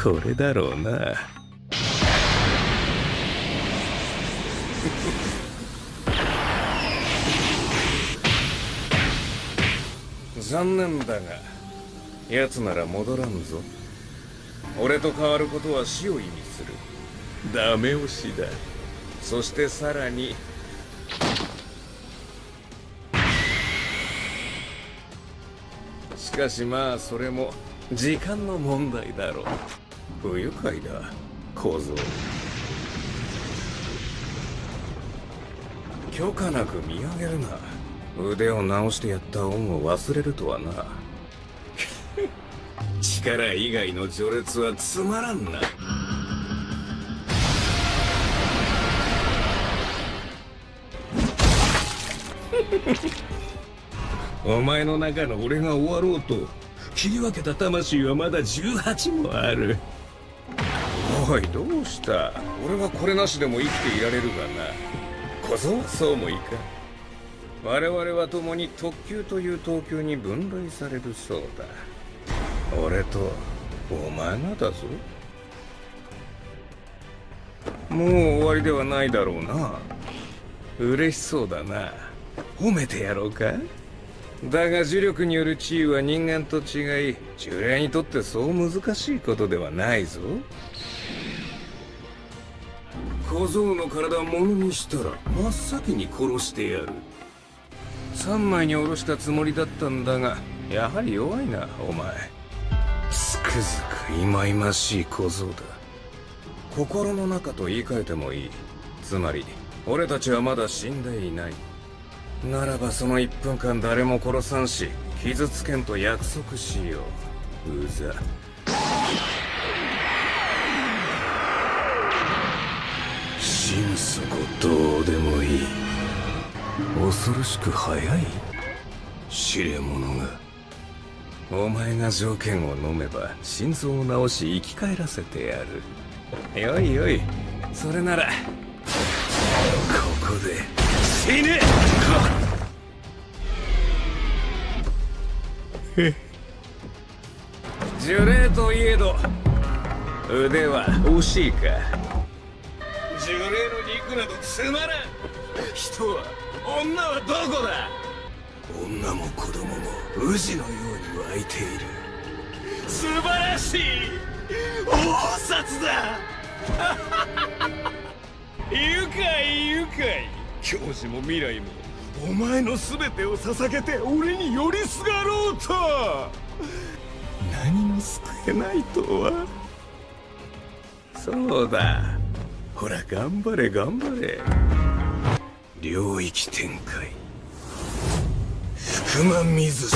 これだろうな。残念だが奴なら戻らんぞ。俺と変わることは死を意味する。ダメ押しだ。そしてさらにしかしまあそれも時間の問題だろう不愉快だ小僧。許可なく見上げるな腕を直してやった恩を忘れるとはな。力以外の序列はつまらんな。お前の中の俺が終わろうと切り分けた魂はまだ18もある。おいどうした？俺はこれなしでも生きていられるがな。小僧はそうもいかん。我々は共に特級という等級に分類されるそうだ。俺とお前がだぞ。もう終わりではないだろうな。嬉しそうだな。褒めてやろうか？だが呪力による地位は人間と違い呪霊にとってそう難しいことではないぞ。小僧の体を物にしたら真っ先に殺してやる。三枚に下ろしたつもりだったんだがやはり弱いなお前。つくづく忌々しい小僧だ。心の中と言い換えてもいい。つまり俺たちはまだ死んでいない。ならばその1分間誰も殺さんし傷つけんと約束しよう。うざ。心底どうでもいい。恐ろしく早い。知れ者がお前が条件を飲めば心臓を治し生き返らせてやる。よいよい。それなら。ここで死ね。呪霊といえど腕は惜しいか呪霊の肉などつまらん。人は女はどこだ？女も子供も宇治のように湧いている。素晴らしい。大札だ。愉快愉快。教授も未来もお前の全てを捧げて俺に寄りすがろうと。何も救えないとは。そうだほら頑張れ頑張れ。領域展開。福間水